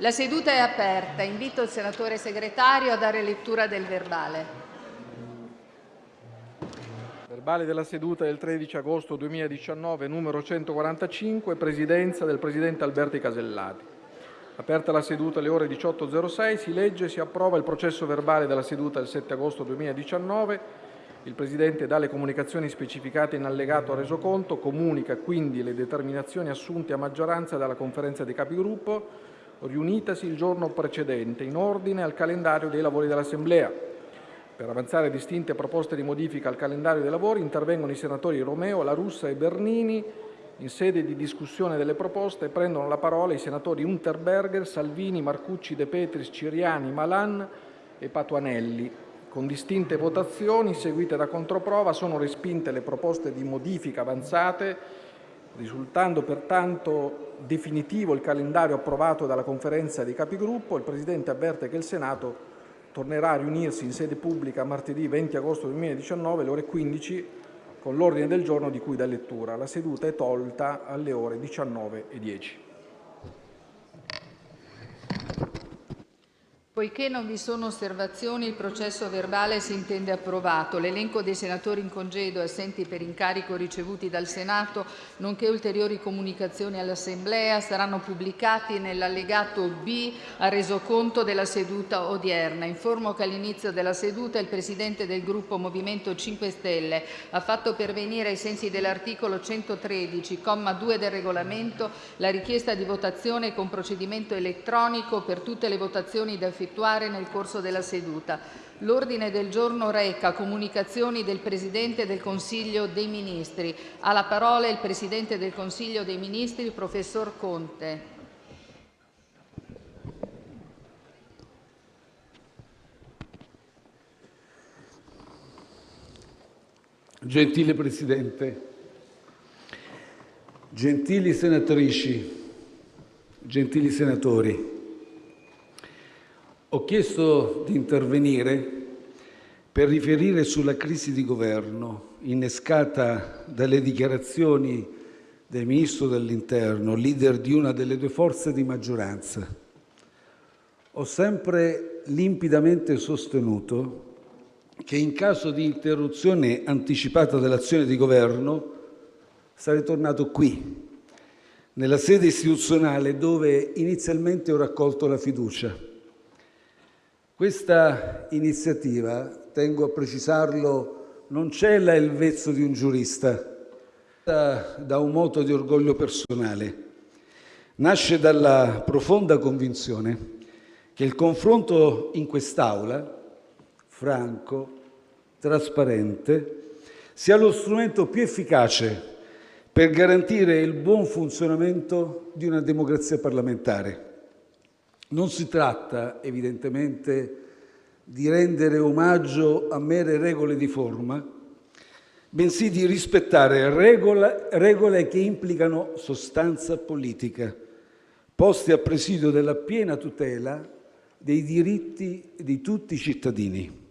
La seduta è aperta. Invito il senatore Segretario a dare lettura del verbale. Verbale della seduta del 13 agosto 2019, numero 145, Presidenza del Presidente Alberti Casellati. Aperta la seduta alle ore 18.06, si legge e si approva il processo verbale della seduta del 7 agosto 2019. Il Presidente dà le comunicazioni specificate in allegato al resoconto, comunica quindi le determinazioni assunte a maggioranza dalla Conferenza dei Capigruppo riunitasi il giorno precedente, in ordine al calendario dei lavori dell'Assemblea. Per avanzare distinte proposte di modifica al calendario dei lavori intervengono i senatori Romeo, La Russa e Bernini. In sede di discussione delle proposte prendono la parola i senatori Unterberger, Salvini, Marcucci, De Petris, Ciriani, Malan e Patuanelli. Con distinte votazioni seguite da controprova sono respinte le proposte di modifica avanzate, risultando pertanto definitivo il calendario approvato dalla Conferenza dei Capigruppo, il Presidente avverte che il Senato tornerà a riunirsi in sede pubblica martedì 20 agosto 2019 alle ore 15 con l'ordine del giorno di cui dà lettura. La seduta è tolta alle ore 19.10. Poiché non vi sono osservazioni, il processo verbale si intende approvato. L'elenco dei senatori in congedo e assenti per incarico ricevuti dal Senato, nonché ulteriori comunicazioni all'Assemblea saranno pubblicati nell'allegato B al resoconto della seduta odierna. Informo che all'inizio della seduta il Presidente del Gruppo Movimento 5 Stelle ha fatto pervenire, ai sensi dell'articolo 113, comma 2 del Regolamento, la richiesta di votazione con procedimento elettronico per tutte le votazioni da effettuare effettuare nel corso della seduta. L'ordine del giorno reca comunicazioni del Presidente del Consiglio dei Ministri. Ha la parola il Presidente del Consiglio dei Ministri, professor Conte. Gentile Presidente, gentili senatrici, gentili senatori, ho chiesto di intervenire per riferire sulla crisi di governo innescata dalle dichiarazioni del Ministro dell'interno, leader di una delle due forze di maggioranza. Ho sempre limpidamente sostenuto che in caso di interruzione anticipata dell'azione di governo sarei tornato qui, nella sede istituzionale dove inizialmente ho raccolto la fiducia questa iniziativa, tengo a precisarlo, non cela il vezzo di un giurista, da un moto di orgoglio personale. Nasce dalla profonda convinzione che il confronto in quest'Aula, franco, trasparente, sia lo strumento più efficace per garantire il buon funzionamento di una democrazia parlamentare. Non si tratta, evidentemente, di rendere omaggio a mere regole di forma, bensì di rispettare regole, regole che implicano sostanza politica, poste a presidio della piena tutela dei diritti di tutti i cittadini.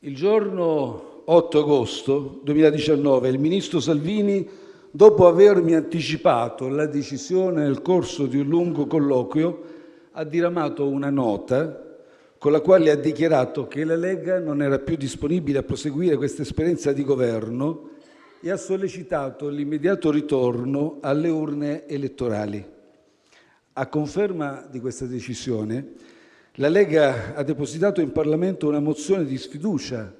Il giorno 8 agosto 2019 il ministro Salvini dopo avermi anticipato la decisione nel corso di un lungo colloquio, ha diramato una nota con la quale ha dichiarato che la Lega non era più disponibile a proseguire questa esperienza di governo e ha sollecitato l'immediato ritorno alle urne elettorali. A conferma di questa decisione, la Lega ha depositato in Parlamento una mozione di sfiducia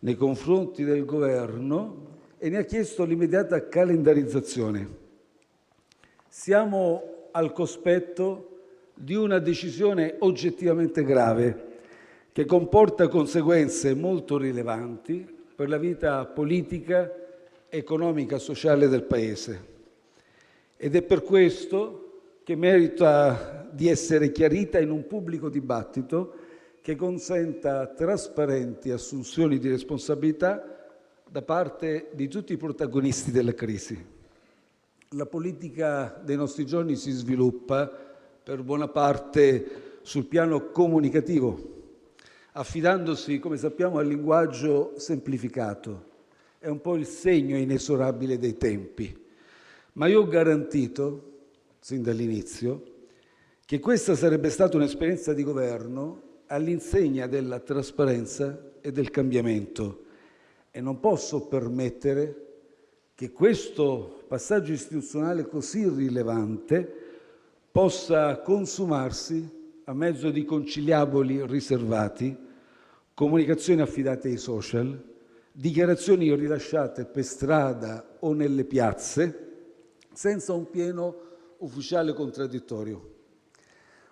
nei confronti del Governo e ne ha chiesto l'immediata calendarizzazione. Siamo al cospetto di una decisione oggettivamente grave che comporta conseguenze molto rilevanti per la vita politica, economica e sociale del Paese. Ed è per questo che merita di essere chiarita in un pubblico dibattito che consenta trasparenti assunzioni di responsabilità da parte di tutti i protagonisti della crisi. La politica dei nostri giorni si sviluppa per buona parte sul piano comunicativo, affidandosi, come sappiamo, al linguaggio semplificato. È un po' il segno inesorabile dei tempi. Ma io ho garantito, sin dall'inizio, che questa sarebbe stata un'esperienza di governo all'insegna della trasparenza e del cambiamento e non posso permettere che questo passaggio istituzionale così rilevante possa consumarsi a mezzo di conciliaboli riservati, comunicazioni affidate ai social, dichiarazioni rilasciate per strada o nelle piazze senza un pieno ufficiale contraddittorio.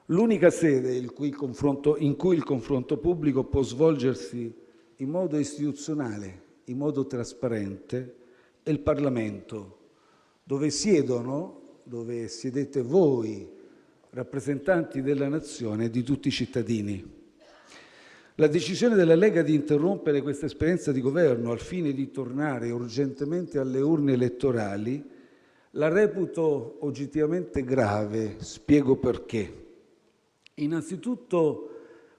L'unica sede in cui, il confronto pubblico può svolgersi in modo istituzionale, in modo trasparente, è il Parlamento, dove siedono, dove siedete voi, rappresentanti della nazione e di tutti i cittadini. La decisione della Lega di interrompere questa esperienza di governo al fine di tornare urgentemente alle urne elettorali la reputo oggettivamente grave, spiego perché. Innanzitutto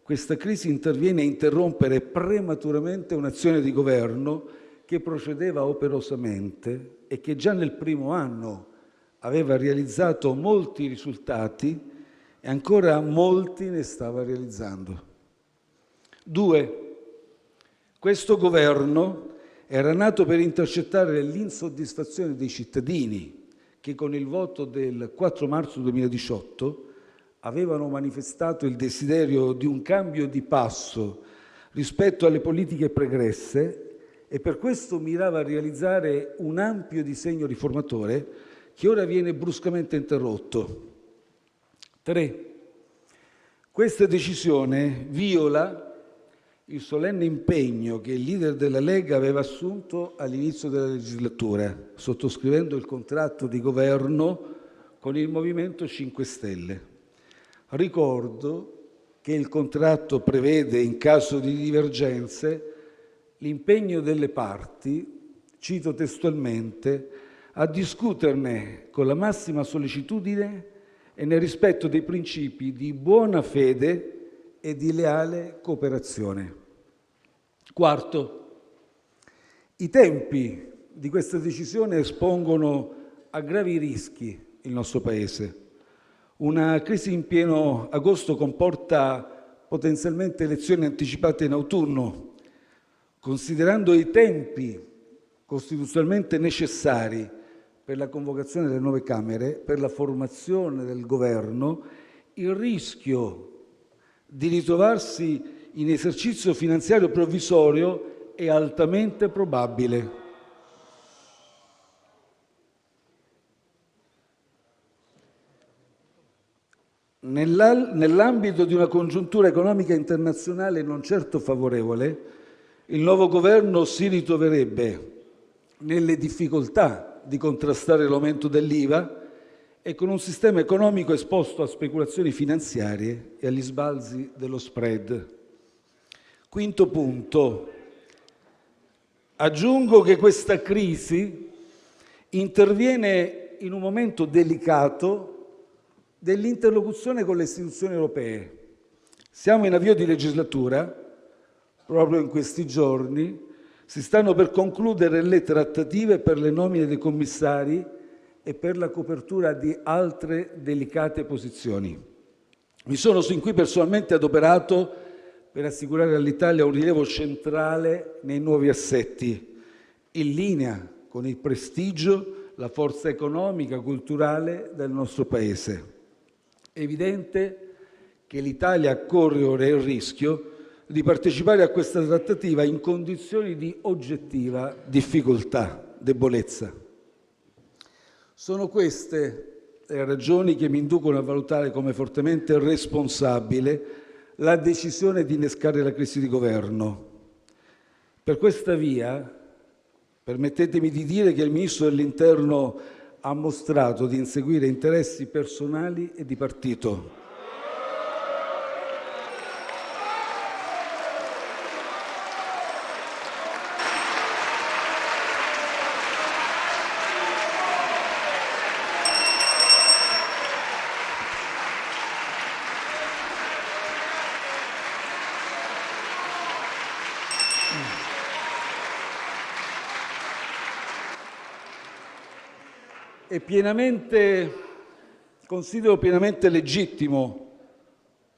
questa crisi interviene a interrompere prematuramente un'azione di governo che procedeva operosamente e che già nel primo anno aveva realizzato molti risultati e ancora molti ne stava realizzando. Due, questo governo era nato per intercettare l'insoddisfazione dei cittadini che con il voto del 4 marzo 2018 avevano manifestato il desiderio di un cambio di passo rispetto alle politiche pregresse e per questo mirava a realizzare un ampio disegno riformatore che ora viene bruscamente interrotto. 3. Questa decisione viola il solenne impegno che il leader della Lega aveva assunto all'inizio della legislatura, sottoscrivendo il contratto di governo con il Movimento 5 Stelle. Ricordo che il contratto prevede, in caso di divergenze, l'impegno delle parti, cito testualmente, a discuterne con la massima sollecitudine e nel rispetto dei principi di buona fede e di leale cooperazione. Quarto, i tempi di questa decisione espongono a gravi rischi il nostro Paese. Una crisi in pieno agosto comporta potenzialmente elezioni anticipate in autunno. Considerando i tempi costituzionalmente necessari per la convocazione delle nuove Camere, per la formazione del Governo, il rischio di ritrovarsi in esercizio finanziario provvisorio è altamente probabile. Nell'ambito di una congiuntura economica internazionale non certo favorevole, il nuovo governo si ritroverebbe nelle difficoltà di contrastare l'aumento dell'IVA e con un sistema economico esposto a speculazioni finanziarie e agli sbalzi dello spread. Quinto punto. Aggiungo che questa crisi interviene in un momento delicato dell'interlocuzione con le istituzioni europee. Siamo in avvio di legislatura, proprio in questi giorni si stanno per concludere le trattative per le nomine dei commissari e per la copertura di altre delicate posizioni. Mi sono sin qui personalmente adoperato per assicurare all'Italia un rilievo centrale nei nuovi assetti, in linea con il prestigio, la forza economica, e culturale del nostro Paese. È evidente che l'Italia corre il rischio di partecipare a questa trattativa in condizioni di oggettiva difficoltà, debolezza. Sono queste le ragioni che mi inducono a valutare come fortemente responsabile la decisione di innescare la crisi di governo. Per questa via, permettetemi di dire che il Ministro dell'Interno ha mostrato di inseguire interessi personali e di partito. Pienamente considero pienamente legittimo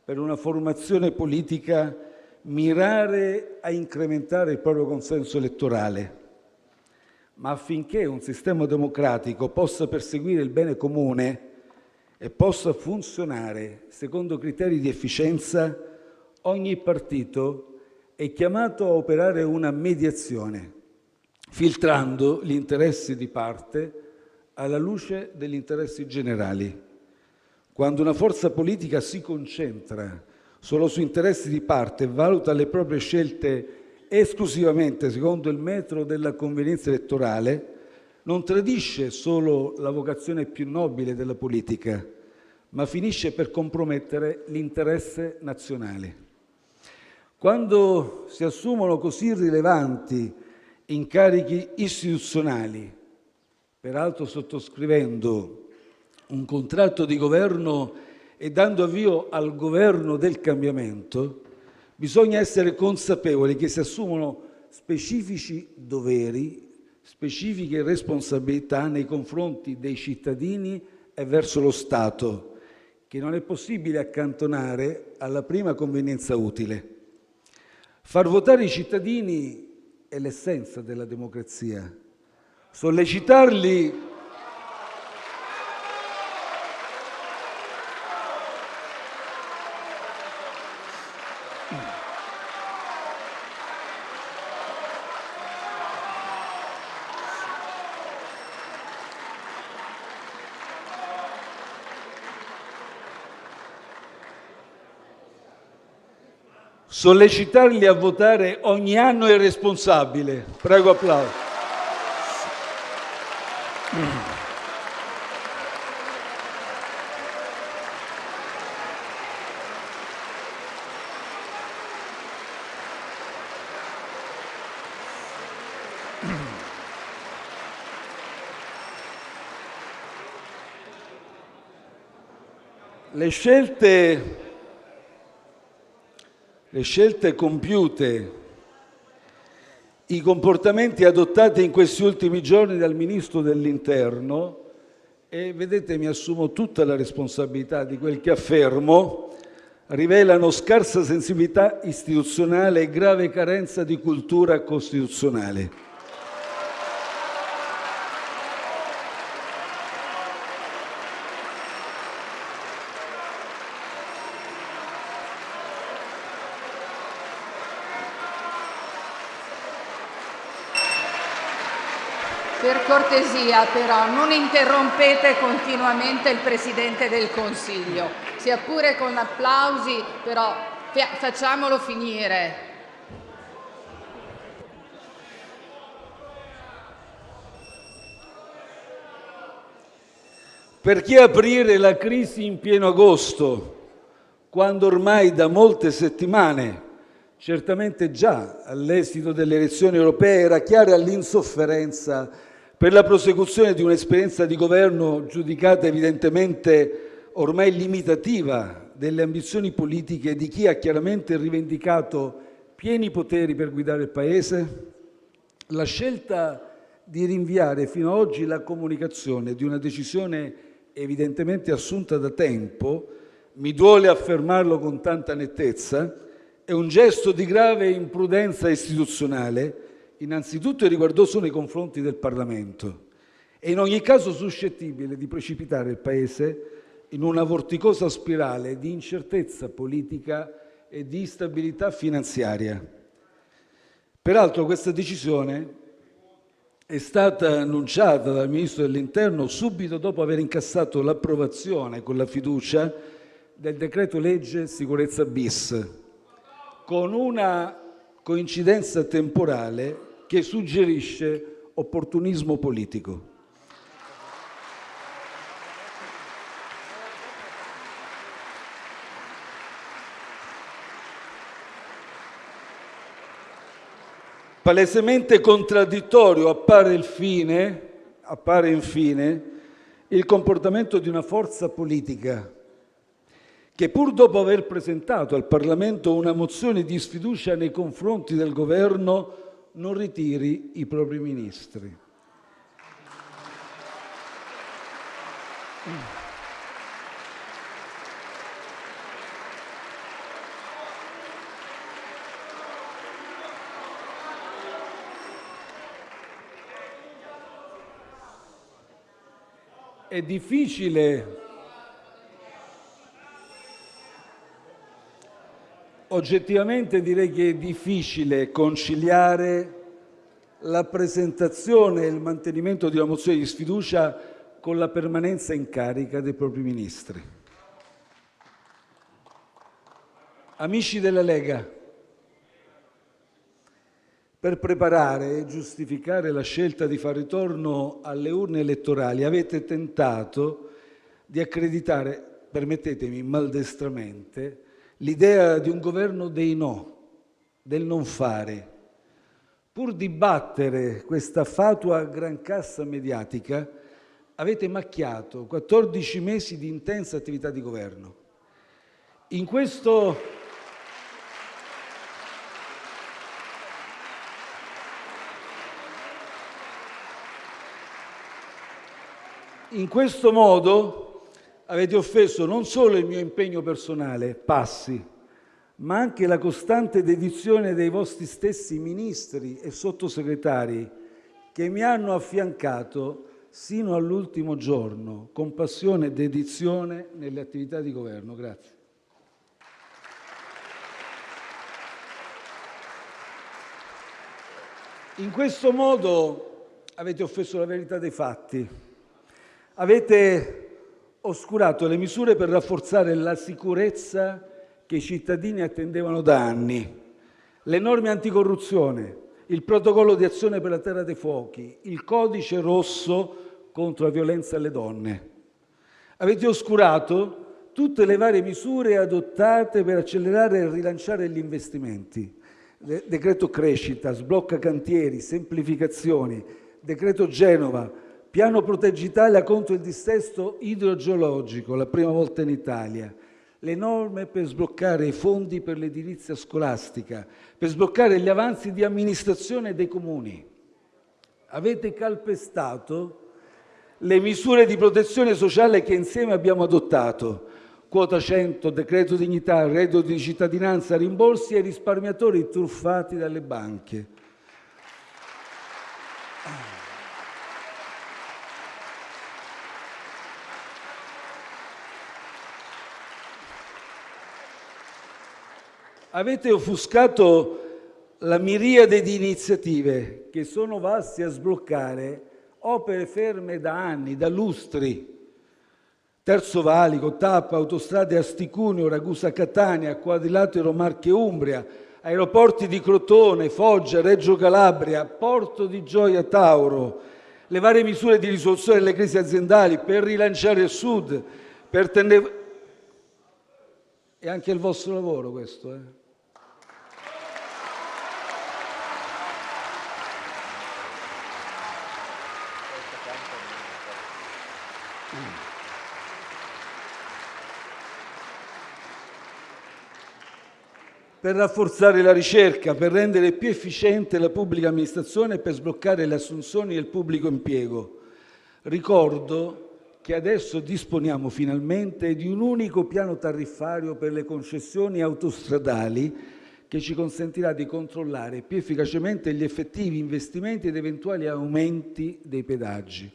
per una formazione politica mirare a incrementare il proprio consenso elettorale, ma affinché un sistema democratico possa perseguire il bene comune e possa funzionare secondo criteri di efficienza, ogni partito è chiamato a operare una mediazione, filtrando gli interessi di parte alla luce degli interessi generali. Quando una forza politica si concentra solo su interessi di parte e valuta le proprie scelte esclusivamente secondo il metro della convenienza elettorale, non tradisce solo la vocazione più nobile della politica, ma finisce per compromettere l'interesse nazionale. Quando si assumono così rilevanti incarichi istituzionali, peraltro sottoscrivendo un contratto di governo e dando avvio al governo del cambiamento, bisogna essere consapevoli che si assumono specifici doveri, specifiche responsabilità nei confronti dei cittadini e verso lo Stato, che non è possibile accantonare alla prima convenienza utile. Far votare i cittadini è l'essenza della democrazia. Sollecitarli Sollecitarli a votare ogni anno è responsabile. Prego applauso. Le scelte le scelte compiute, i comportamenti adottati in questi ultimi giorni dal Ministro dell'interno e, vedete, mi assumo tutta la responsabilità di quel che affermo, rivelano scarsa sensibilità istituzionale e grave carenza di cultura costituzionale. Per cortesia, però, non interrompete continuamente il Presidente del Consiglio, sia pure con applausi, però facciamolo finire. Perché aprire la crisi in pieno agosto, quando ormai da molte settimane certamente già all'esito delle elezioni europee era chiara l'insofferenza per la prosecuzione di un'esperienza di governo giudicata evidentemente ormai limitativa delle ambizioni politiche di chi ha chiaramente rivendicato pieni poteri per guidare il Paese? La scelta di rinviare fino ad oggi la comunicazione di una decisione evidentemente assunta da tempo, mi duole affermarlo con tanta nettezza, è un gesto di grave imprudenza istituzionale innanzitutto riguardoso nei confronti del Parlamento e in ogni caso suscettibile di precipitare il Paese in una vorticosa spirale di incertezza politica e di instabilità finanziaria. Peraltro questa decisione è stata annunciata dal Ministro dell'interno subito dopo aver incassato l'approvazione con la fiducia del decreto legge sicurezza bis, con una coincidenza temporale che suggerisce opportunismo politico. Palesemente contraddittorio appare, fine, appare infine il comportamento di una forza politica che pur dopo aver presentato al Parlamento una mozione di sfiducia nei confronti del Governo, non ritiri i propri ministri. È difficile oggettivamente direi che è difficile conciliare la presentazione e il mantenimento di una mozione di sfiducia con la permanenza in carica dei propri ministri. Amici della Lega, per preparare e giustificare la scelta di far ritorno alle urne elettorali avete tentato di accreditare, permettetemi maldestramente, l'idea di un governo dei no, del non fare. Pur di battere questa fatua grancassa mediatica, avete macchiato 14 mesi di intensa attività di governo. In questo, in questo modo avete offeso non solo il mio impegno personale, passi, ma anche la costante dedizione dei vostri stessi ministri e sottosegretari che mi hanno affiancato sino all'ultimo giorno con passione e dedizione nelle attività di governo. Grazie. In questo modo avete offeso la verità dei fatti, avete oscurato le misure per rafforzare la sicurezza che i cittadini attendevano da anni, le norme anticorruzione, il protocollo di azione per la terra dei fuochi, il codice rosso contro la violenza alle donne. Avete oscurato tutte le varie misure adottate per accelerare e rilanciare gli investimenti. Decreto crescita, sblocca cantieri, semplificazioni, decreto Genova, Piano Proteggi Italia contro il dissesto idrogeologico, la prima volta in Italia. Le norme per sbloccare i fondi per l'edilizia scolastica, per sbloccare gli avanzi di amministrazione dei comuni. Avete calpestato le misure di protezione sociale che insieme abbiamo adottato. Quota 100, decreto dignità, reddito di cittadinanza, rimborsi ai risparmiatori truffati dalle banche. Avete offuscato la miriade di iniziative che sono valse a sbloccare opere ferme da anni, da lustri. Terzo Valico, Tappa, autostrade Asticunio, Ragusa Catania, Quadrilatero Marche Umbria, aeroporti di Crotone, Foggia, Reggio Calabria, Porto di Gioia Tauro, le varie misure di risoluzione delle crisi aziendali per rilanciare il Sud, per tenere... È anche il vostro lavoro questo, eh? Per rafforzare la ricerca, per rendere più efficiente la pubblica amministrazione e per sbloccare le assunzioni il pubblico impiego. Ricordo che adesso disponiamo finalmente di un unico piano tariffario per le concessioni autostradali che ci consentirà di controllare più efficacemente gli effettivi investimenti ed eventuali aumenti dei pedaggi.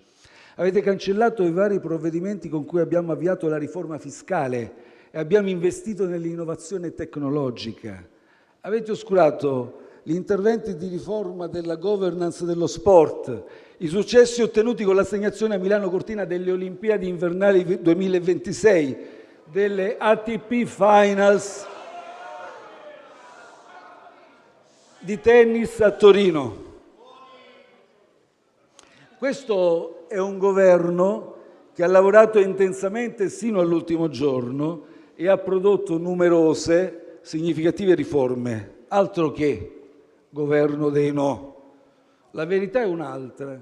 Avete cancellato i vari provvedimenti con cui abbiamo avviato la riforma fiscale e abbiamo investito nell'innovazione tecnologica. Avete oscurato gli interventi di riforma della governance dello sport, i successi ottenuti con l'assegnazione a Milano Cortina delle Olimpiadi invernali 2026, delle ATP Finals di tennis a Torino. Questo è un governo che ha lavorato intensamente sino all'ultimo giorno e ha prodotto numerose significative riforme. Altro che governo dei no. La verità è un'altra.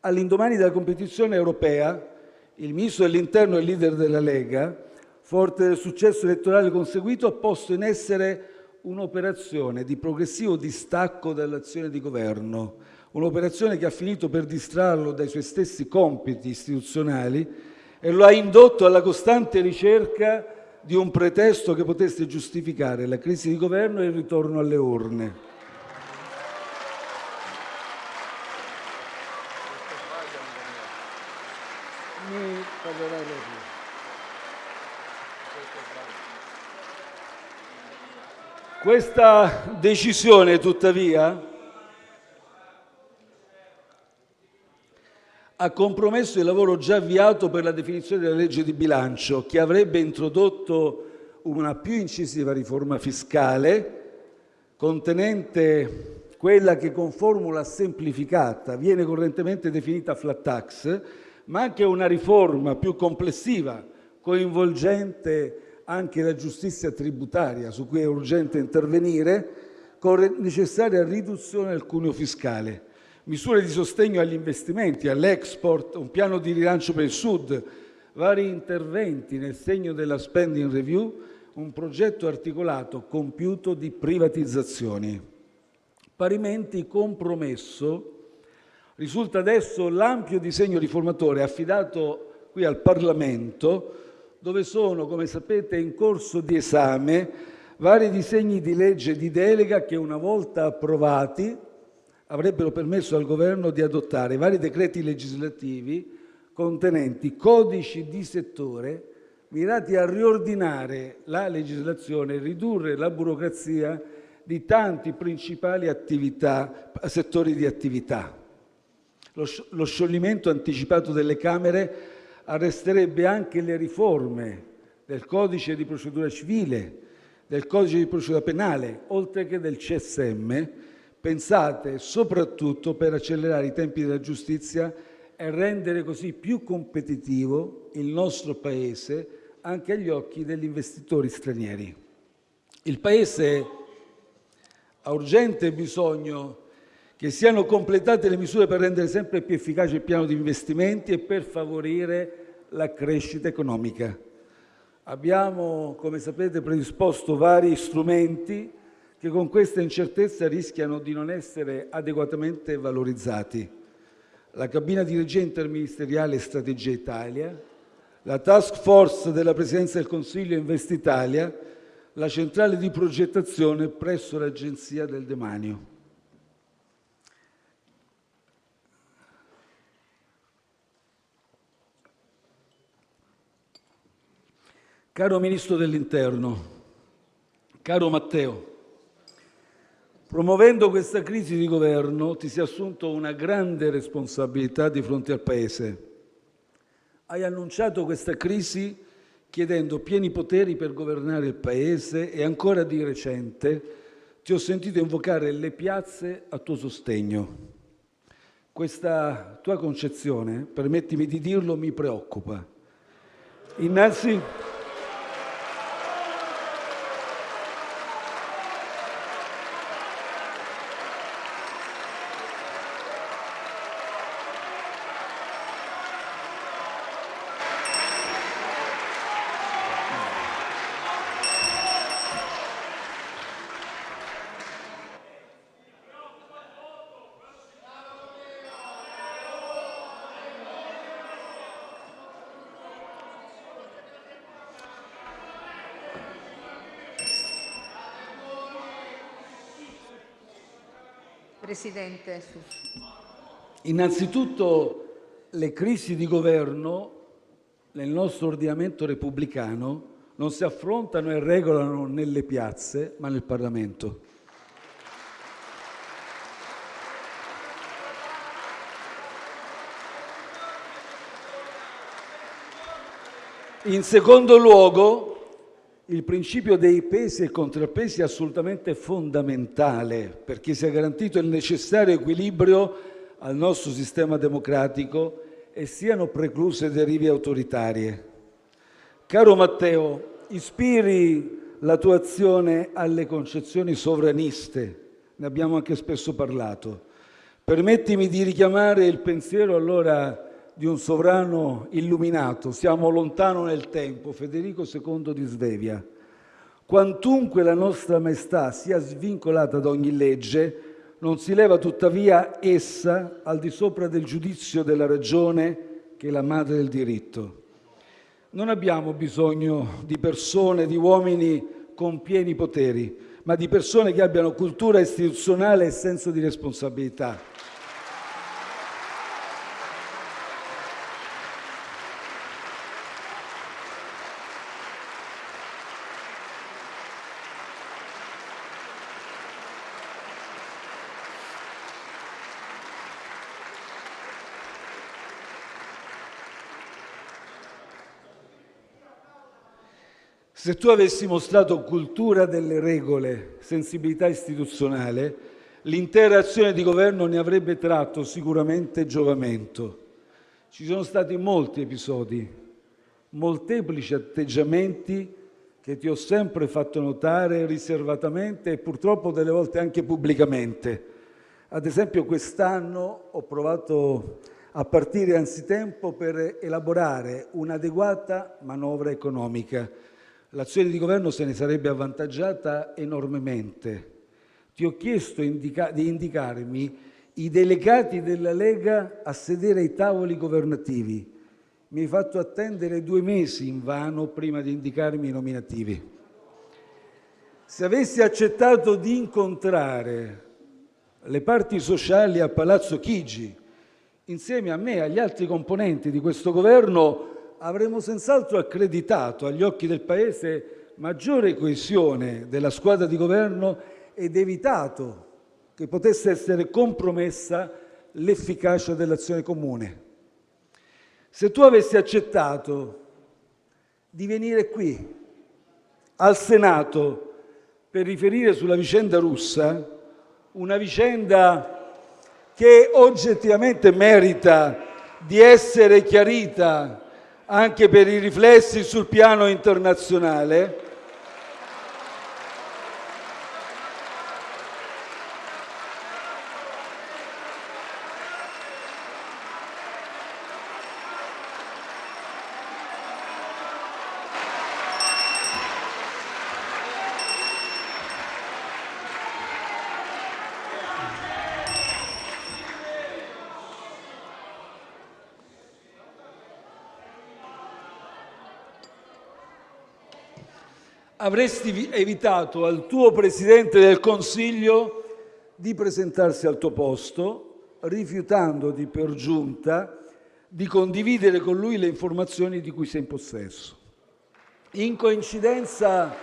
All'indomani della competizione europea, il ministro dell'interno e leader della Lega, forte del successo elettorale conseguito, ha posto in essere un'operazione di progressivo distacco dall'azione di governo, un'operazione che ha finito per distrarlo dai suoi stessi compiti istituzionali e lo ha indotto alla costante ricerca di un pretesto che potesse giustificare la crisi di governo e il ritorno alle urne. Questa decisione, tuttavia, ha compromesso il lavoro già avviato per la definizione della legge di bilancio, che avrebbe introdotto una più incisiva riforma fiscale contenente quella che con formula semplificata viene correntemente definita flat tax, ma anche una riforma più complessiva, coinvolgente anche la giustizia tributaria, su cui è urgente intervenire, con necessaria riduzione del cuneo fiscale, misure di sostegno agli investimenti, all'export, un piano di rilancio per il Sud, vari interventi nel segno della spending review, un progetto articolato compiuto di privatizzazioni. Parimenti compromesso risulta adesso l'ampio disegno riformatore affidato qui al Parlamento, dove sono, come sapete, in corso di esame vari disegni di legge di delega che, una volta approvati, avrebbero permesso al Governo di adottare vari decreti legislativi contenenti codici di settore mirati a riordinare la legislazione e ridurre la burocrazia di tanti principali attività, settori di attività. Lo scioglimento anticipato delle Camere arresterebbe anche le riforme del codice di procedura civile, del codice di procedura penale, oltre che del CSM, pensate soprattutto per accelerare i tempi della giustizia e rendere così più competitivo il nostro Paese anche agli occhi degli investitori stranieri. Il Paese ha urgente bisogno che siano completate le misure per rendere sempre più efficace il piano di investimenti e per favorire la crescita economica. Abbiamo, come sapete, predisposto vari strumenti che con questa incertezza rischiano di non essere adeguatamente valorizzati. La cabina di regia interministeriale Strategia Italia, la task force della Presidenza del Consiglio Investitalia, la centrale di progettazione presso l'Agenzia del Demanio. Caro Ministro dell'Interno, caro Matteo, promuovendo questa crisi di governo ti sei assunto una grande responsabilità di fronte al Paese. Hai annunciato questa crisi chiedendo pieni poteri per governare il Paese e ancora di recente ti ho sentito invocare le piazze a tuo sostegno. Questa tua concezione, permettimi di dirlo, mi preoccupa. Innanzi... Presidente. Innanzitutto le crisi di governo nel nostro ordinamento repubblicano non si affrontano e regolano nelle piazze, ma nel Parlamento. In secondo luogo, il principio dei pesi e contrappesi è assolutamente fondamentale perché sia garantito il necessario equilibrio al nostro sistema democratico e siano precluse derive autoritarie. Caro Matteo, ispiri la tua azione alle concezioni sovraniste, ne abbiamo anche spesso parlato. Permettimi di richiamare il pensiero allora di un sovrano illuminato, siamo lontano nel tempo, Federico II di Svevia. Quantunque la nostra maestà sia svincolata da ogni legge, non si leva tuttavia essa al di sopra del giudizio della ragione che è la madre del diritto. Non abbiamo bisogno di persone, di uomini con pieni poteri, ma di persone che abbiano cultura istituzionale e senso di responsabilità. Se tu avessi mostrato cultura delle regole, sensibilità istituzionale, l'intera azione di governo ne avrebbe tratto sicuramente giovamento. Ci sono stati molti episodi, molteplici atteggiamenti che ti ho sempre fatto notare riservatamente e purtroppo delle volte anche pubblicamente. Ad esempio quest'anno ho provato a partire anzitempo per elaborare un'adeguata manovra economica l'azione di governo se ne sarebbe avvantaggiata enormemente. Ti ho chiesto indica- di indicarmi i delegati della Lega a sedere ai tavoli governativi. Mi hai fatto attendere due mesi invano prima di indicarmi i nominativi. Se avessi accettato di incontrare le parti sociali a Palazzo Chigi, insieme a me e agli altri componenti di questo governo, avremmo senz'altro accreditato agli occhi del Paese maggiore coesione della squadra di governo ed evitato che potesse essere compromessa l'efficacia dell'azione comune. Se tu avessi accettato di venire qui al Senato per riferire sulla vicenda russa, una vicenda che oggettivamente merita di essere chiarita anche per i riflessi sul piano internazionale, avresti evitato al tuo Presidente del Consiglio di presentarsi al tuo posto, rifiutandoti per giunta di condividere con lui le informazioni di cui sei in possesso. In coincidenza,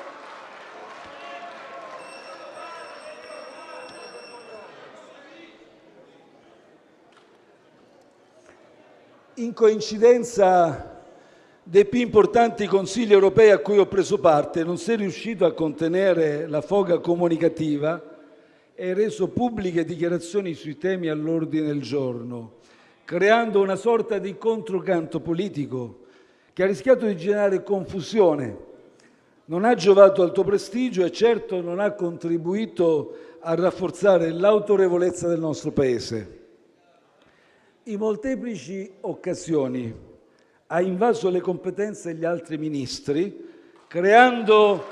in coincidenza dei più importanti Consigli europei a cui ho preso parte, non sei riuscito a contenere la foga comunicativa e reso pubbliche dichiarazioni sui temi all'ordine del giorno, creando una sorta di controcanto politico che ha rischiato di generare confusione. Non ha giovato al tuo prestigio e certo non ha contribuito a rafforzare l'autorevolezza del nostro Paese. In molteplici occasioni ha invaso le competenze degli altri ministri, creando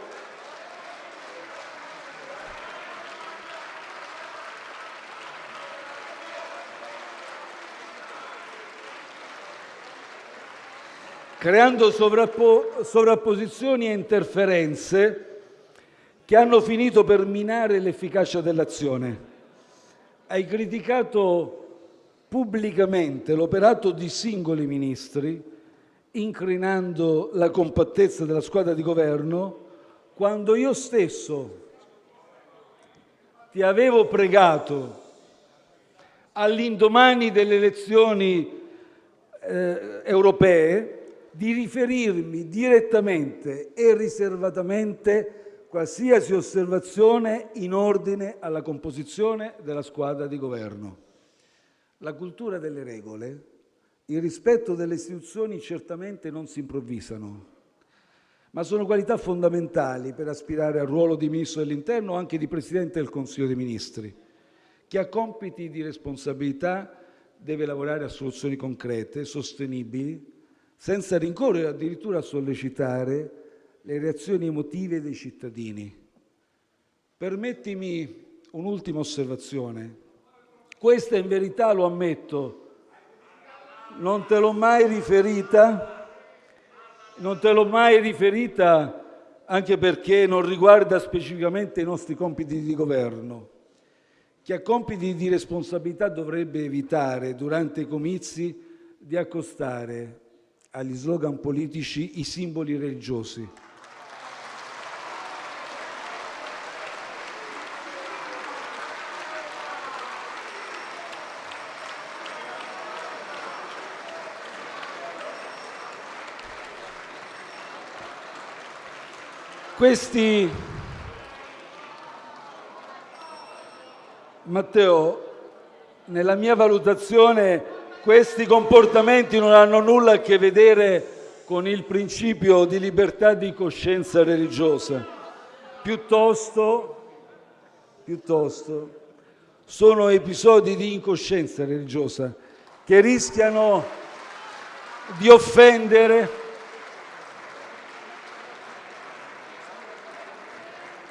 creando sovrappo- sovrapposizioni e interferenze che hanno finito per minare l'efficacia dell'azione. Hai criticato pubblicamente l'operato di singoli ministri incrinando la compattezza della squadra di governo, quando io stesso ti avevo pregato all'indomani delle elezioni eh, europee di riferirmi direttamente e riservatamente qualsiasi osservazione in ordine alla composizione della squadra di governo. La cultura delle regole il rispetto delle istituzioni certamente non si improvvisano, ma sono qualità fondamentali per aspirare al ruolo di Ministro dell'Interno o anche di Presidente del Consiglio dei Ministri. Chi ha compiti di responsabilità deve lavorare a soluzioni concrete, sostenibili, senza rincorrere addirittura a sollecitare le reazioni emotive dei cittadini. Permettimi un'ultima osservazione. Questa in verità, lo ammetto, non te l'ho mai riferita, non te l'ho mai riferita anche perché non riguarda specificamente i nostri compiti di governo. Chi ha compiti di responsabilità dovrebbe evitare durante i comizi di accostare agli slogan politici i simboli religiosi. Questi Matteo, nella mia valutazione questi comportamenti non hanno nulla a che vedere con il principio di libertà di coscienza religiosa. Piuttosto, piuttosto sono episodi di incoscienza religiosa che rischiano di offendere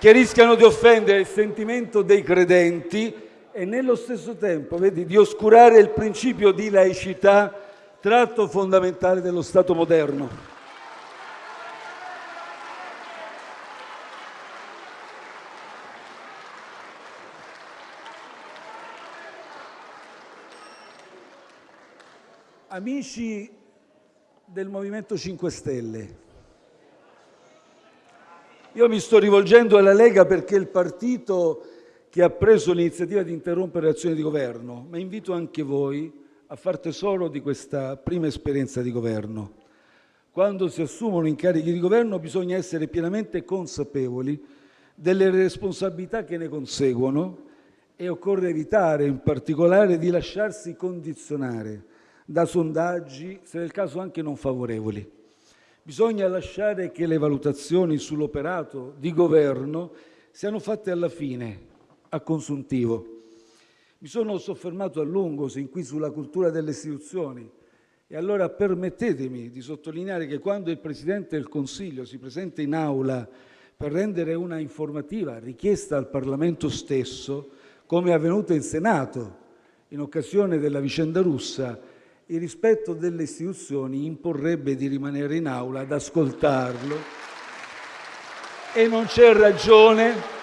che rischiano di offendere il sentimento dei credenti e nello stesso tempo vedi, di oscurare il principio di laicità, tratto fondamentale dello Stato moderno. Amici del Movimento 5 Stelle, io mi sto rivolgendo alla Lega perché è il partito che ha preso l'iniziativa di interrompere l'azione di governo, ma invito anche voi a far tesoro di questa prima esperienza di governo. Quando si assumono incarichi di governo bisogna essere pienamente consapevoli delle responsabilità che ne conseguono e occorre evitare in particolare di lasciarsi condizionare da sondaggi, se nel caso anche non favorevoli. Bisogna lasciare che le valutazioni sull'operato di governo siano fatte alla fine, a consuntivo. Mi sono soffermato a lungo sin qui sulla cultura delle istituzioni e allora permettetemi di sottolineare che quando il Presidente del Consiglio si presenta in aula per rendere una informativa richiesta al Parlamento stesso, come è avvenuto in Senato in occasione della vicenda russa, il rispetto delle istituzioni imporrebbe di rimanere in aula ad ascoltarlo. E non c'è ragione.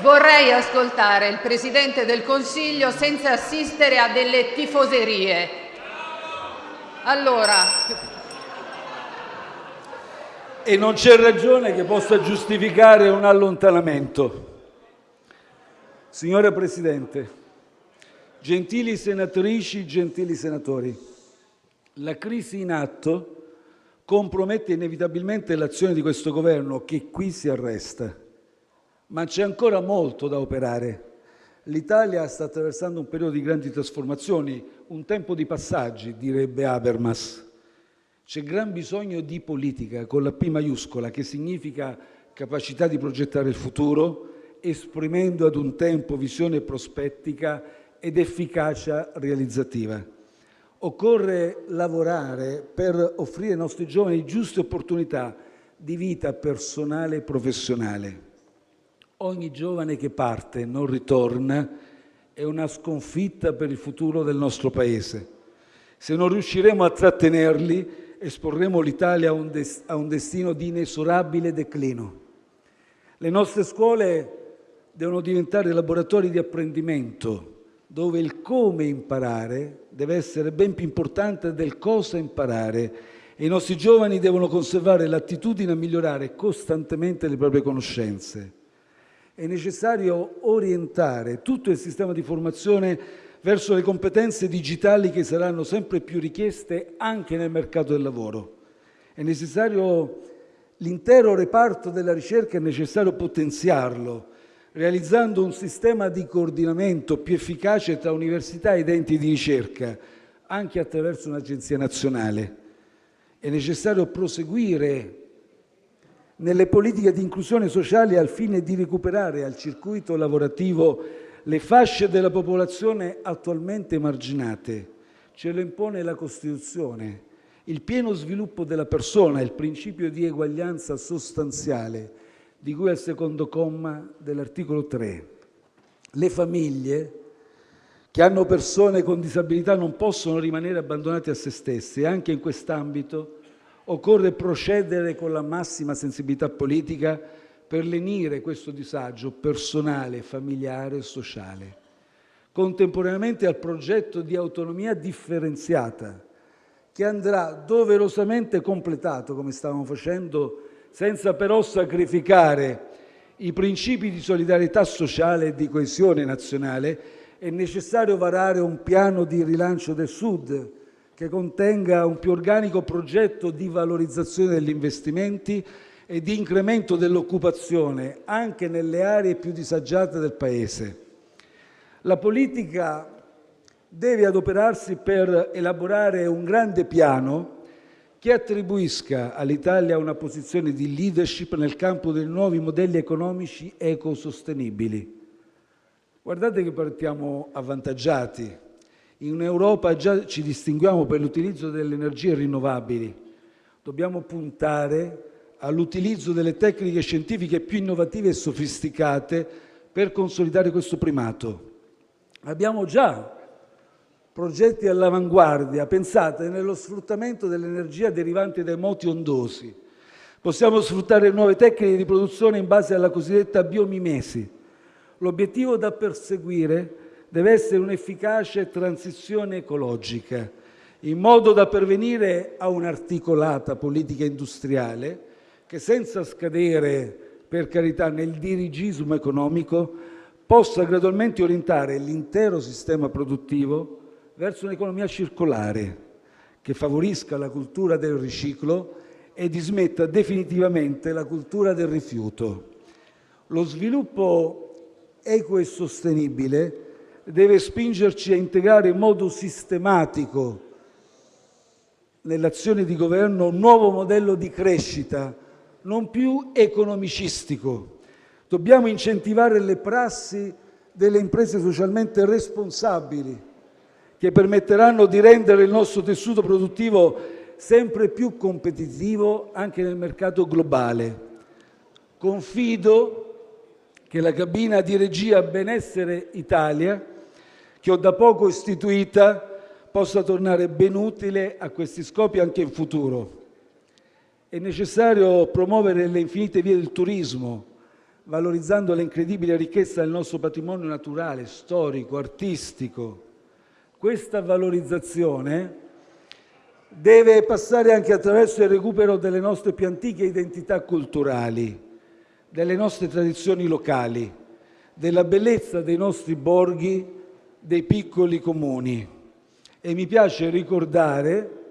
Vorrei ascoltare il Presidente del Consiglio senza assistere a delle tifoserie. Allora, e non c'è ragione che possa giustificare un allontanamento. Signora Presidente, gentili senatrici, gentili senatori, la crisi in atto compromette inevitabilmente l'azione di questo Governo che qui si arresta, ma c'è ancora molto da operare. L'Italia sta attraversando un periodo di grandi trasformazioni, un tempo di passaggi, direbbe Habermas. C'è gran bisogno di politica con la P maiuscola, che significa capacità di progettare il futuro, esprimendo ad un tempo visione prospettica ed efficacia realizzativa. Occorre lavorare per offrire ai nostri giovani giuste opportunità di vita personale e professionale. Ogni giovane che parte e non ritorna è una sconfitta per il futuro del nostro Paese. Se non riusciremo a trattenerli, esporremo l'Italia a un, destino di inesorabile declino. Le nostre scuole devono diventare laboratori di apprendimento, dove il come imparare deve essere ben più importante del cosa imparare e i nostri giovani devono conservare l'attitudine a migliorare costantemente le proprie conoscenze. È necessario orientare tutto il sistema di formazione verso le competenze digitali che saranno sempre più richieste anche nel mercato del lavoro. È necessario l'intero reparto della ricerca, è necessario potenziarlo, realizzando un sistema di coordinamento più efficace tra università ed enti di ricerca, anche attraverso un'agenzia nazionale. È necessario proseguire nelle politiche di inclusione sociale al fine di recuperare al circuito lavorativo le fasce della popolazione attualmente emarginate. Ce lo impone la Costituzione. Il pieno sviluppo della persona, il principio di eguaglianza sostanziale, di cui al secondo comma dell'articolo 3. Le famiglie che hanno persone con disabilità non possono rimanere abbandonate a se stesse e anche in quest'ambito Occorre procedere con la massima sensibilità politica per lenire questo disagio personale, familiare e sociale. Contemporaneamente al progetto di autonomia differenziata, che andrà doverosamente completato, come stavamo facendo, senza però sacrificare i principi di solidarietà sociale e di coesione nazionale, è necessario varare un piano di rilancio del Sud che contenga un più organico progetto di valorizzazione degli investimenti e di incremento dell'occupazione anche nelle aree più disagiate del Paese. La politica deve adoperarsi per elaborare un grande piano che attribuisca all'Italia una posizione di leadership nel campo dei nuovi modelli economici ecosostenibili. Guardate che partiamo avvantaggiati. In Europa già ci distinguiamo per l'utilizzo delle energie rinnovabili. Dobbiamo puntare all'utilizzo delle tecniche scientifiche più innovative e sofisticate per consolidare questo primato. Abbiamo già progetti all'avanguardia, pensate, nello sfruttamento dell'energia derivante dai moti ondosi. Possiamo sfruttare nuove tecniche di produzione in base alla cosiddetta biomimesi. L'obiettivo da perseguire deve essere un'efficace transizione ecologica, in modo da pervenire a un'articolata politica industriale che, senza scadere, per carità, nel dirigismo economico, possa gradualmente orientare l'intero sistema produttivo verso un'economia circolare che favorisca la cultura del riciclo e dismetta definitivamente la cultura del rifiuto. Lo sviluppo equo e sostenibile deve spingerci a integrare in modo sistematico nell'azione di governo un nuovo modello di crescita non più economicistico. Dobbiamo incentivare le prassi delle imprese socialmente responsabili che permetteranno di rendere il nostro tessuto produttivo sempre più competitivo anche nel mercato globale. Confido che la cabina di regia Benessere Italia, che ho da poco istituita, possa tornare ben utile a questi scopi anche in futuro. È necessario promuovere le infinite vie del turismo, valorizzando l'incredibile ricchezza del nostro patrimonio naturale, storico, artistico. Questa valorizzazione deve passare anche attraverso il recupero delle nostre più antiche identità culturali, delle nostre tradizioni locali, della bellezza dei nostri borghi, dei piccoli comuni. E mi piace ricordare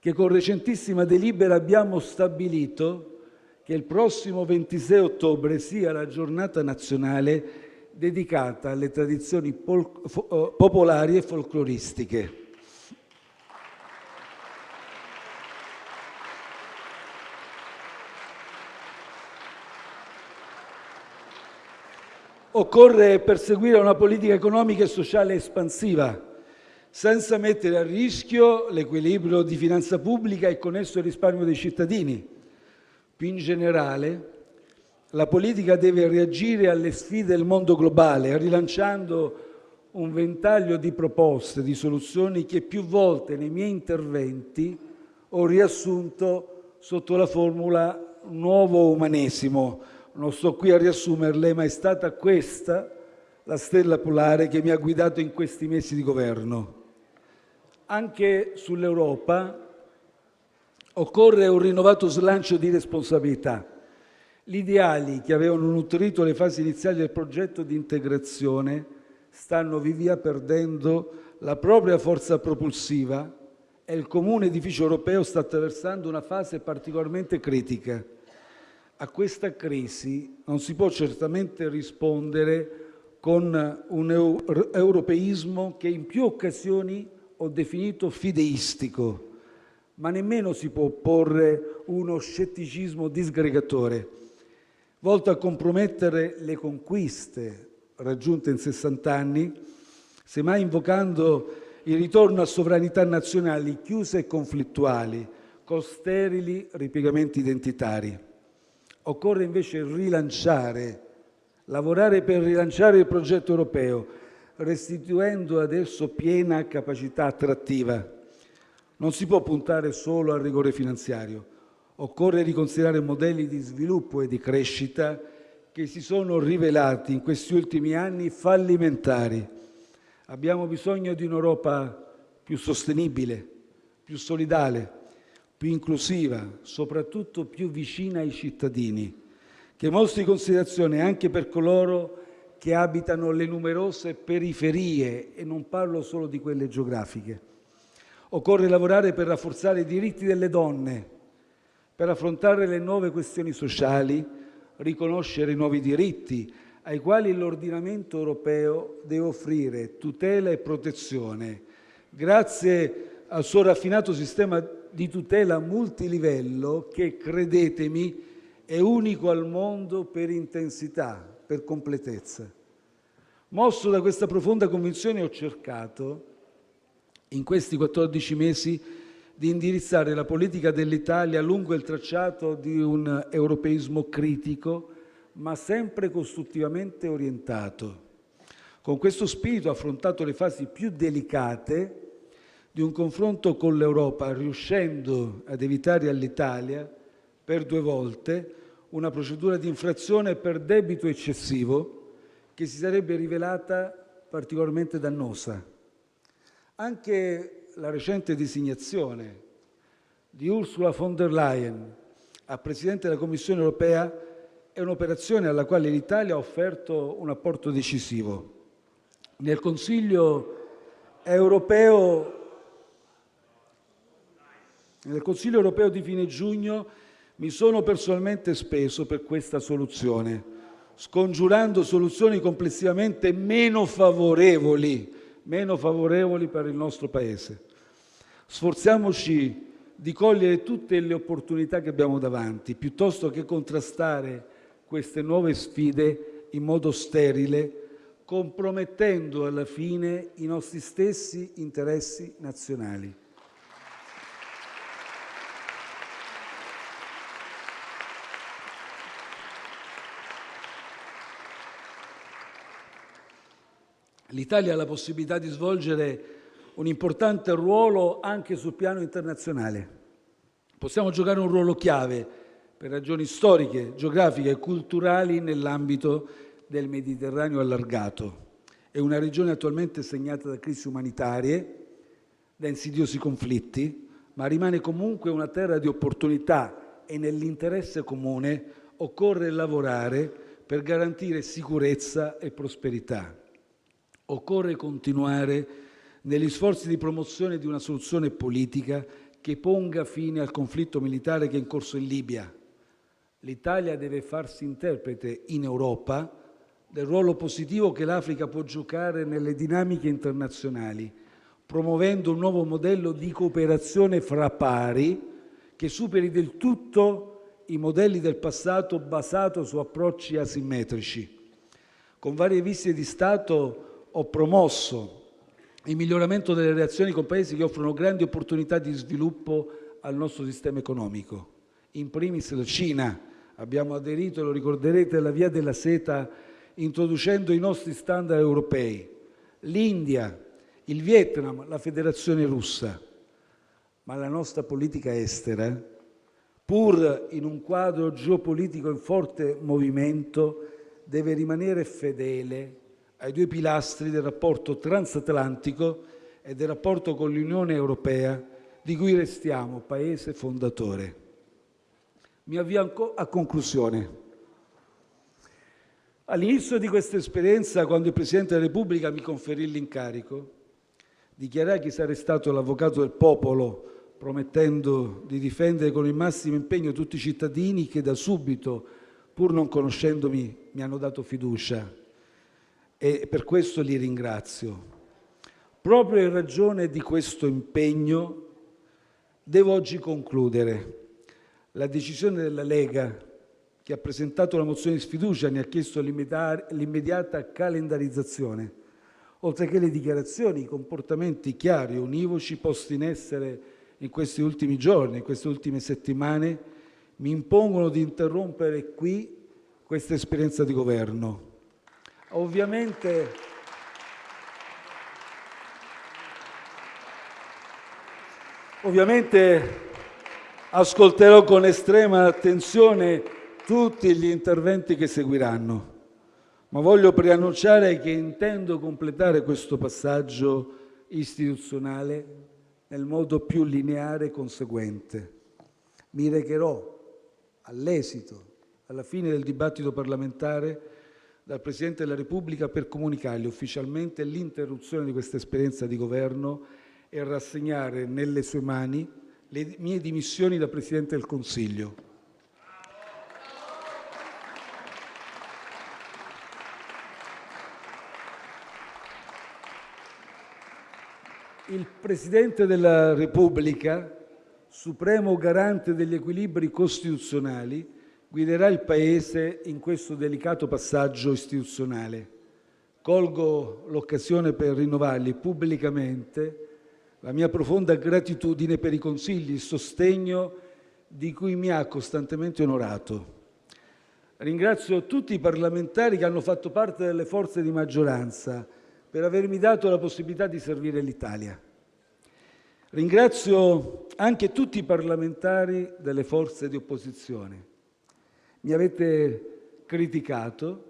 che con recentissima delibera abbiamo stabilito che il prossimo 26 ottobre sia la giornata nazionale dedicata alle tradizioni eh, popolari e folcloristiche. Occorre perseguire una politica economica e sociale espansiva, senza mettere a rischio l'equilibrio di finanza pubblica e con esso il risparmio dei cittadini. Più in generale, la politica deve reagire alle sfide del mondo globale, rilanciando un ventaglio di proposte, di soluzioni che più volte nei miei interventi ho riassunto sotto la formula nuovo umanesimo. Non sto qui a riassumerle, ma è stata questa la stella polare che mi ha guidato in questi mesi di governo. Anche sull'Europa occorre un rinnovato slancio di responsabilità gli ideali che avevano nutrito le fasi iniziali del progetto di integrazione stanno via via perdendo la propria forza propulsiva e il comune edificio europeo sta attraversando una fase particolarmente critica. A questa crisi non si può certamente rispondere con un europeismo che in più occasioni ho definito fideistico, ma nemmeno si può opporre uno scetticismo disgregatore volto a compromettere le conquiste raggiunte in 60 anni, semmai invocando il ritorno a sovranità nazionali chiuse e conflittuali, con sterili ripiegamenti identitari. Occorre invece rilanciare, lavorare per rilanciare il progetto europeo, restituendo ad esso piena capacità attrattiva. Non si può puntare solo al rigore finanziario Occorre riconsiderare modelli di sviluppo e di crescita che si sono rivelati in questi ultimi anni fallimentari. Abbiamo bisogno di un'Europa più sostenibile, più solidale, più inclusiva, soprattutto più vicina ai cittadini, che mostri considerazione anche per coloro che abitano le numerose periferie e non parlo solo di quelle geografiche. Occorre lavorare per rafforzare i diritti delle donne, per affrontare le nuove questioni sociali, riconoscere i nuovi diritti ai quali l'ordinamento europeo deve offrire tutela e protezione, grazie al suo raffinato sistema di tutela multilivello che, credetemi, è unico al mondo per intensità, per completezza. Mosso da questa profonda convinzione ho cercato, in questi 14 mesi, di indirizzare la politica dell'Italia lungo il tracciato di un europeismo critico, ma sempre costruttivamente orientato. Con questo spirito ho affrontato le fasi più delicate di un confronto con l'Europa, riuscendo ad evitare all'Italia per due volte una procedura di infrazione per debito eccessivo che si sarebbe rivelata particolarmente dannosa. Anche la recente designazione di Ursula von der Leyen a Presidente della Commissione europea è un'operazione alla quale l'Italia ha offerto un apporto decisivo. Nel Consiglio europeo nel Consiglio europeo di fine giugno mi sono personalmente speso per questa soluzione, scongiurando soluzioni complessivamente meno favorevoli, meno favorevoli per il nostro Paese. Sforziamoci di cogliere tutte le opportunità che abbiamo davanti, piuttosto che contrastare queste nuove sfide in modo sterile, compromettendo alla fine i nostri stessi interessi nazionali. L'Italia ha la possibilità di svolgere un importante ruolo anche sul piano internazionale. Possiamo giocare un ruolo chiave per ragioni storiche, geografiche e culturali nell'ambito del Mediterraneo allargato. È una regione attualmente segnata da crisi umanitarie, da insidiosi conflitti, ma rimane comunque una terra di opportunità e nell'interesse comune occorre lavorare per garantire sicurezza e prosperità. Occorre continuare negli sforzi di promozione di una soluzione politica che ponga fine al conflitto militare che è in corso in Libia. L'Italia deve farsi interprete in Europa del ruolo positivo che l'Africa può giocare nelle dinamiche internazionali, promuovendo un nuovo modello di cooperazione fra pari che superi del tutto i modelli del passato basato su approcci asimmetrici. Con varie visite di Stato ho promosso il miglioramento delle relazioni con Paesi che offrono grandi opportunità di sviluppo al nostro sistema economico, in primis la Cina. Abbiamo aderito, lo ricorderete, alla via della seta introducendo i nostri standard europei, l'India, il Vietnam, la Federazione russa. Ma la nostra politica estera, pur in un quadro geopolitico in forte movimento, deve rimanere fedele ai due pilastri del rapporto transatlantico e del rapporto con l'Unione europea, di cui restiamo Paese fondatore. Mi avvio a conclusione. All'inizio di questa esperienza, quando il Presidente della Repubblica mi conferì l'incarico, dichiarai che sarei stato l'avvocato del popolo, promettendo di difendere con il massimo impegno tutti i cittadini che da subito, pur non conoscendomi, mi hanno dato fiducia e per questo li ringrazio. Proprio in ragione di questo impegno devo oggi concludere. La decisione della Lega, che ha presentato la mozione di sfiducia, ne ha chiesto l'immediata calendarizzazione, oltre che le dichiarazioni, i comportamenti chiari e univoci posti in essere in questi ultimi giorni, in queste ultime settimane, mi impongono di interrompere qui questa esperienza di governo Ovviamente Ovviamente ascolterò con estrema attenzione tutti gli interventi che seguiranno, ma voglio preannunciare che intendo completare questo passaggio istituzionale nel modo più lineare e conseguente. Mi recherò all'esito alla fine del dibattito parlamentare, dal Presidente della Repubblica per comunicargli ufficialmente l'interruzione di questa esperienza di Governo e rassegnare nelle sue mani le mie dimissioni da Presidente del Consiglio. Il Presidente della Repubblica, supremo garante degli equilibri costituzionali, guiderà il Paese in questo delicato passaggio istituzionale. Colgo l'occasione per rinnovargli pubblicamente la mia profonda gratitudine per i consigli, il sostegno di cui mi ha costantemente onorato. Ringrazio tutti i parlamentari che hanno fatto parte delle forze di maggioranza per avermi dato la possibilità di servire l'Italia. Ringrazio anche tutti i parlamentari delle forze di opposizione. Mi avete criticato,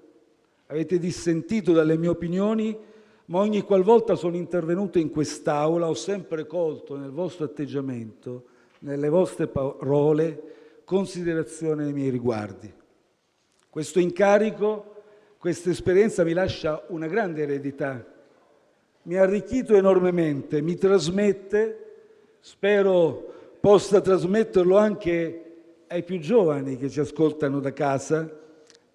avete dissentito dalle mie opinioni, ma ogni qualvolta sono intervenuto in quest'Aula ho sempre colto nel vostro atteggiamento, nelle vostre parole, considerazione nei miei riguardi. Questo incarico questa esperienza mi lascia una grande eredità, mi ha arricchito enormemente, mi trasmette, spero possa trasmetterlo anche ai più giovani che ci ascoltano da casa,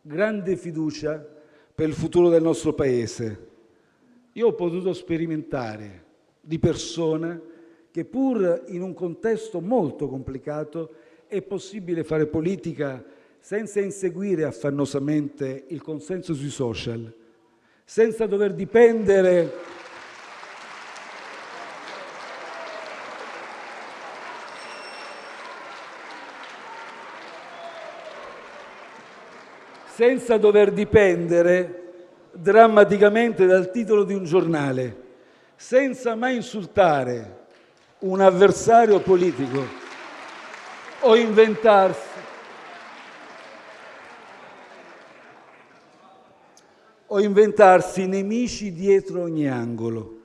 grande fiducia per il futuro del nostro Paese. Io ho potuto sperimentare di persona che pur in un contesto molto complicato è possibile fare politica senza inseguire affannosamente il consenso sui social, senza dover dipendere senza dover dipendere drammaticamente dal titolo di un giornale, senza mai insultare un avversario politico o inventarsi o inventarsi nemici dietro ogni angolo.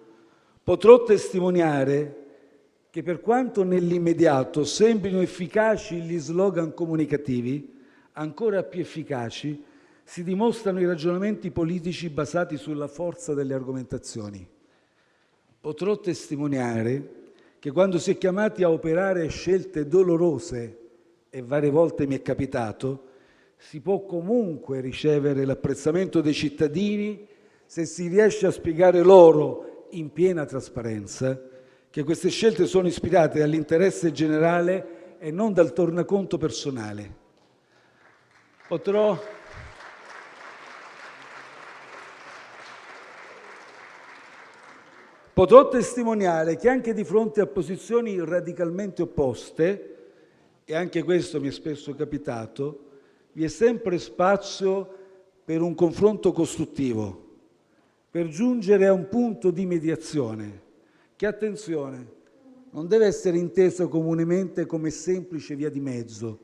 Potrò testimoniare che per quanto nell'immediato sembrino efficaci gli slogan comunicativi, ancora più efficaci si dimostrano i ragionamenti politici basati sulla forza delle argomentazioni. Potrò testimoniare che quando si è chiamati a operare scelte dolorose, e varie volte mi è capitato, si può comunque ricevere l'apprezzamento dei cittadini se si riesce a spiegare loro in piena trasparenza che queste scelte sono ispirate dall'interesse generale e non dal tornaconto personale. Potrò. Potrò testimoniare che anche di fronte a posizioni radicalmente opposte, e anche questo mi è spesso capitato, vi è sempre spazio per un confronto costruttivo, per giungere a un punto di mediazione che, attenzione, non deve essere inteso comunemente come semplice via di mezzo,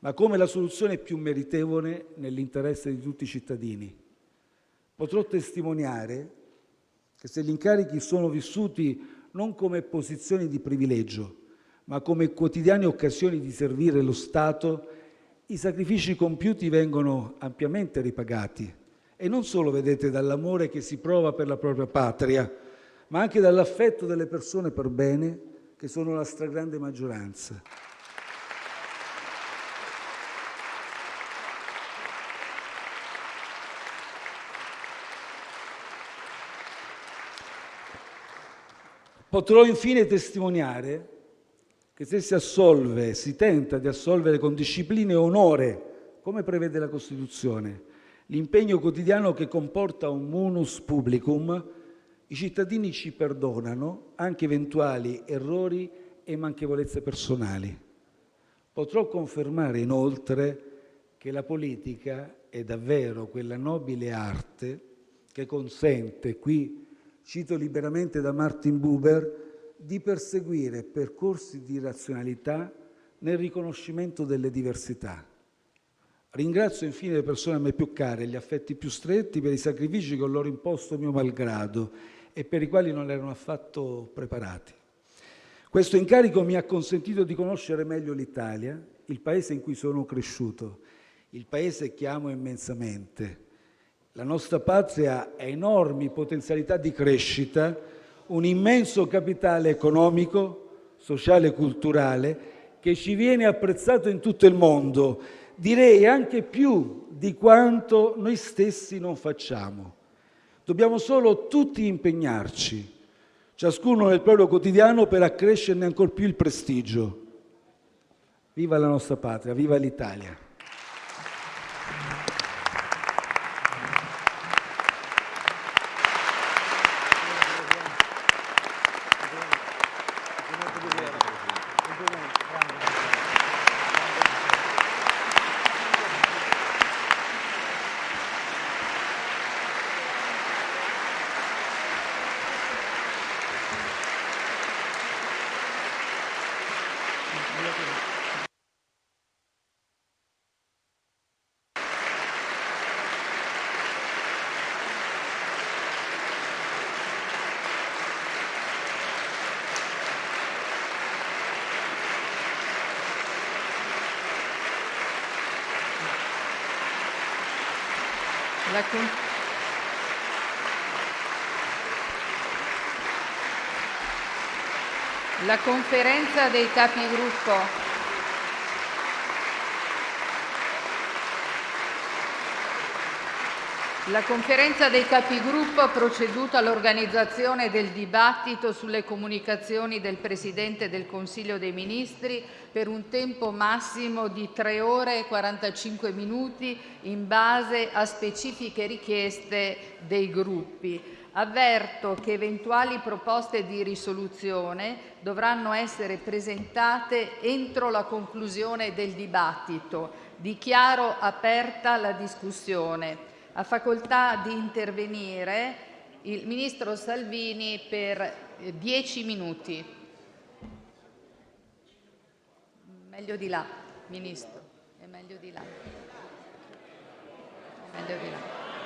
ma come la soluzione più meritevole nell'interesse di tutti i cittadini. Potrò testimoniare che se gli incarichi sono vissuti non come posizioni di privilegio, ma come quotidiane occasioni di servire lo Stato, i sacrifici compiuti vengono ampiamente ripagati e non solo, vedete, dall'amore che si prova per la propria patria, ma anche dall'affetto delle persone per bene, che sono la stragrande maggioranza. Potrò infine testimoniare che se si assolve, si tenta di assolvere con disciplina e onore, come prevede la Costituzione, l'impegno quotidiano che comporta un munus publicum, i cittadini ci perdonano anche eventuali errori e manchevolezze personali. Potrò confermare inoltre che la politica è davvero quella nobile arte che consente, qui cito liberamente da Martin Buber, di perseguire percorsi di razionalità nel riconoscimento delle diversità. Ringrazio infine le persone a me più care, gli affetti più stretti per i sacrifici che ho loro imposto mio malgrado e per i quali non erano affatto preparati. Questo incarico mi ha consentito di conoscere meglio l'Italia, il paese in cui sono cresciuto, il Paese che amo immensamente. La nostra patria ha enormi potenzialità di crescita, un immenso capitale economico, sociale e culturale che ci viene apprezzato in tutto il mondo, direi anche più di quanto noi stessi non facciamo. Dobbiamo solo tutti impegnarci, ciascuno nel proprio quotidiano, per accrescerne ancor più il prestigio. Viva la nostra patria, viva l'Italia! Con- La conferenza dei capigruppo. La Conferenza dei Capigruppo ha proceduto all'organizzazione del dibattito sulle comunicazioni del Presidente del Consiglio dei Ministri per un tempo massimo di 3 ore e 45 minuti in base a specifiche richieste dei Gruppi. Avverto che eventuali proposte di risoluzione dovranno essere presentate entro la conclusione del dibattito. Dichiaro aperta la discussione. Ha facoltà di intervenire il ministro Salvini per eh, dieci minuti. Meglio di là, ministro, è meglio di là. È meglio di là.